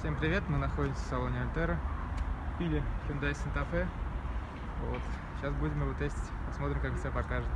Всем привет, мы находимся в салоне Альтера. Пили Hyundai Santa Fe. Вот. Сейчас будем его тестить, посмотрим, как себя покажет.